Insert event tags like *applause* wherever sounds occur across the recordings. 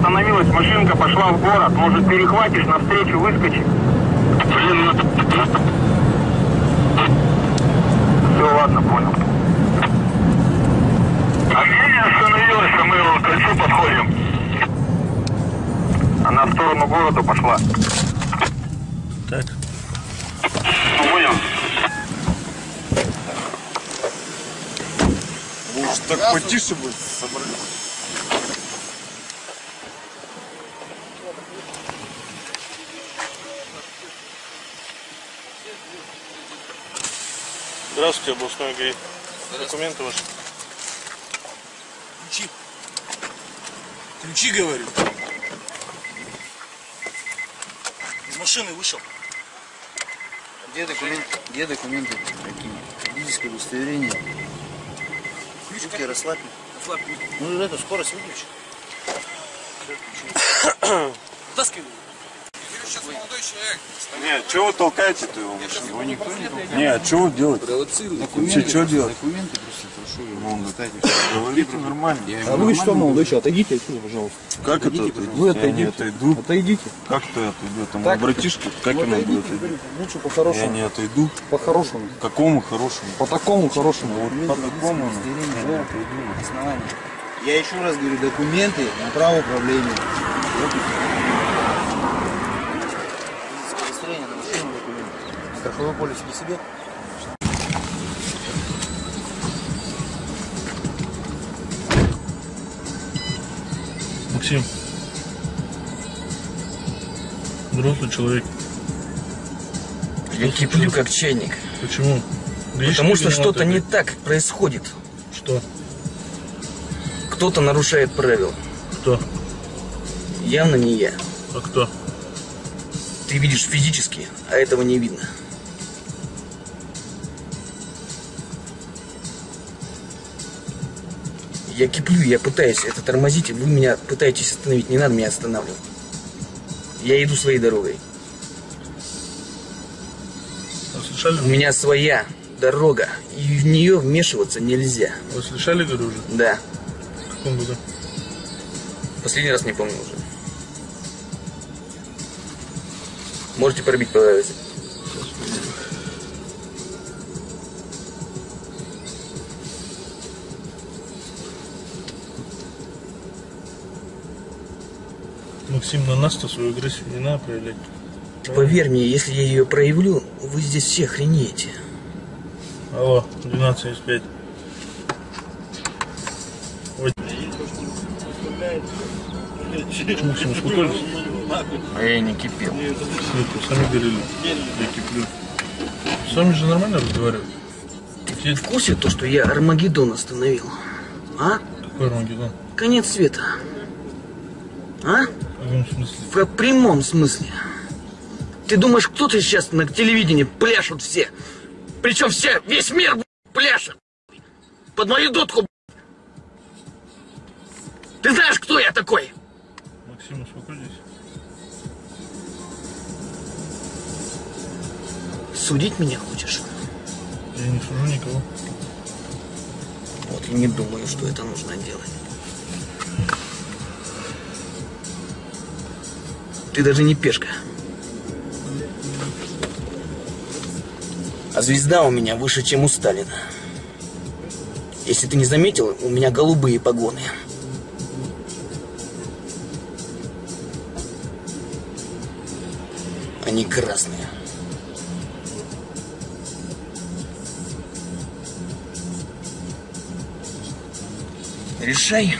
остановилась, машинка пошла в город. Может, перехватишь, навстречу выскочи? Блин, ну... Все, ладно, понял. А где не остановилась, а мы к кольцу подходим? Она в сторону города пошла. Так. Понял? Может так потише будет собрать? Здравствуйте, областной ГАИ. Документы ваши. Ключи. Ключи, говорю. Из машины вышел. Где документы? Где документы? Какие? Водительское удостоверение. Руки расслабь. Ну эту скорость выключи. *coughs* Нет, что вы толкаете-то его? Его никто не толкает. Нет, что вы делаете? Вообще, что делать? Документы просто прошу его. Ну, Говорите нормально. А вы что, молодой человек, отойдите отсюда, пожалуйста. Как это отойдите? Вы Я не отойдите. отойду. Отойдите. Как ты отойду? Там Так. братишка, как ему будет лучше Я по-хорошему. не отойду. По-хорошему. Какому хорошему? По такому хорошему. По такому. ну. Удостоверение, да, основание. Я еще раз говорю, документы на право управления. Водительское удостоверение на машину документы. Страховой полис при себе. Максим. Взрослый человек. Я киплю как чайник. Почему? Потому что что-то не так происходит. Что? Кто-то нарушает правила. Кто? Явно не я. А кто? Ты видишь физически, а этого не видно. Я киплю, я пытаюсь это тормозить, и вы меня пытаетесь остановить. Не надо меня останавливать. Я иду своей дорогой. Вы слышали? У меня своя дорога, и в нее вмешиваться нельзя. Вы слышали, говорю, уже? Да, В каком году? последний раз не помню уже. Можете пробить по Максим, на нас-то свою агрессию не надо проявлять. Поверь мне, если я ее проявлю, вы здесь все охренеете. Алло, 12.75. Ой. Максим, успокоились? А я не кипел. Нет, сами говорили. Я киплю. С вами же нормально разговаривать? Ты в курсе то, что я Армагеддон остановил? А? Какой Армагеддон? Конец света. А? В? В прямом смысле. Ты думаешь, кто-то сейчас на телевидении пляшут все? Причем все, весь мир пляшет. Под мою дудку. Ты знаешь, кто я такой? Максим, успокойтесь. Судить меня хочешь? Я не сужу никого. Вот и не думаю, что это нужно делать. Ты даже не пешка. А звезда у меня выше, чем у Сталина. Если ты не заметил, у меня голубые погоны. Они красные. Решай,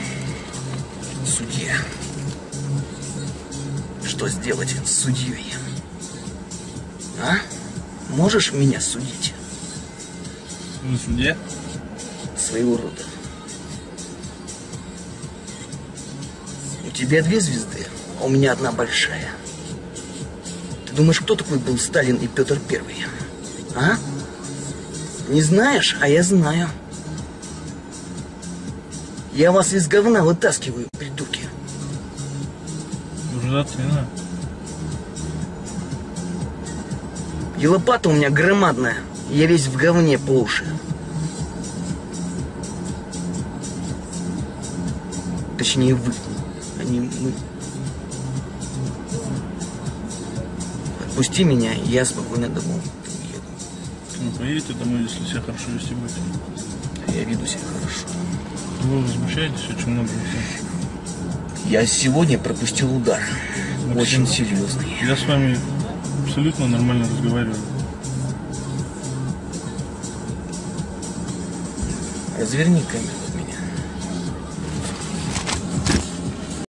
судья, что сделать с судьей. А? Можешь меня судить? Вы судья? Своего рода. У тебя две звезды, а у меня одна большая. Ты думаешь, кто такой был Сталин и Петр Первый? А? Не знаешь, а я знаю. Я вас из говна вытаскиваю, придурки. Надо. И лопата у меня громадная. Я весь в говне по уши. Точнее, вы. не мы. Отпусти меня, и я спокойно домой уеду. Ну, поедете домой, если себя хорошо вести будете. Я веду себя хорошо. Вы возмущаетесь очень много. Я сегодня пропустил удар. Максим. Очень серьезный. Я с вами абсолютно нормально разговариваю. Разверни камеру.